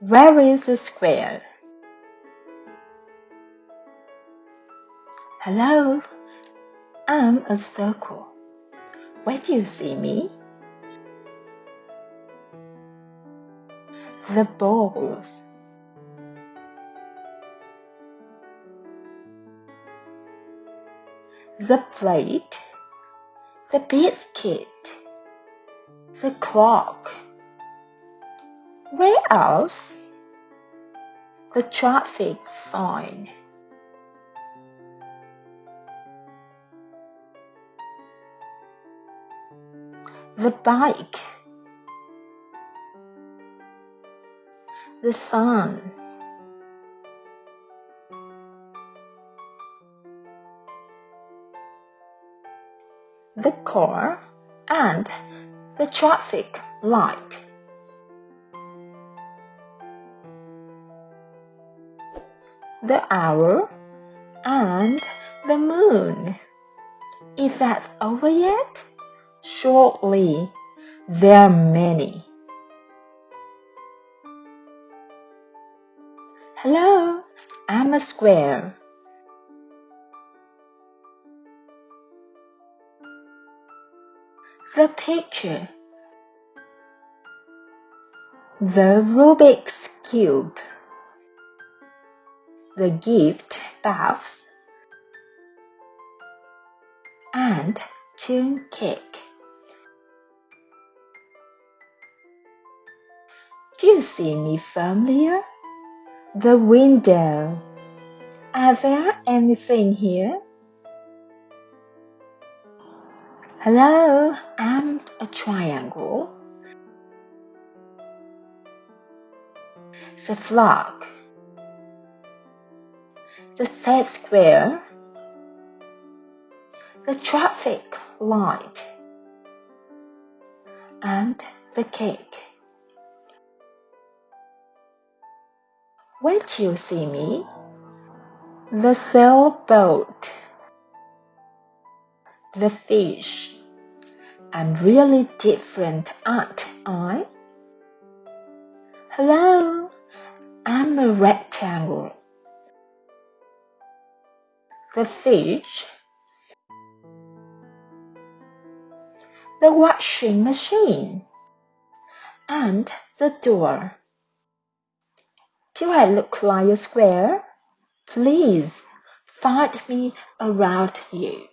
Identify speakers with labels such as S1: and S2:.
S1: Where is the square? Hello, I'm a circle. Where do you see me? The balls. The plate. The biscuit. The clock. Where else? The traffic sign. The bike. The sun. The car and the traffic light. the hour, and the moon. Is that over yet? Shortly, there are many. Hello, I'm a square. The picture. The Rubik's Cube the gift baths, and tune cake. Do you see me familiar? The window. Are there anything here? Hello, I'm a triangle. The flag the set square, the traffic light, and the cake. Do you see me? The sailboat, the fish. I'm really different, aren't I? Hello, I'm a rectangle the fish, the washing machine, and the door. Do I look like a square? Please find me around you.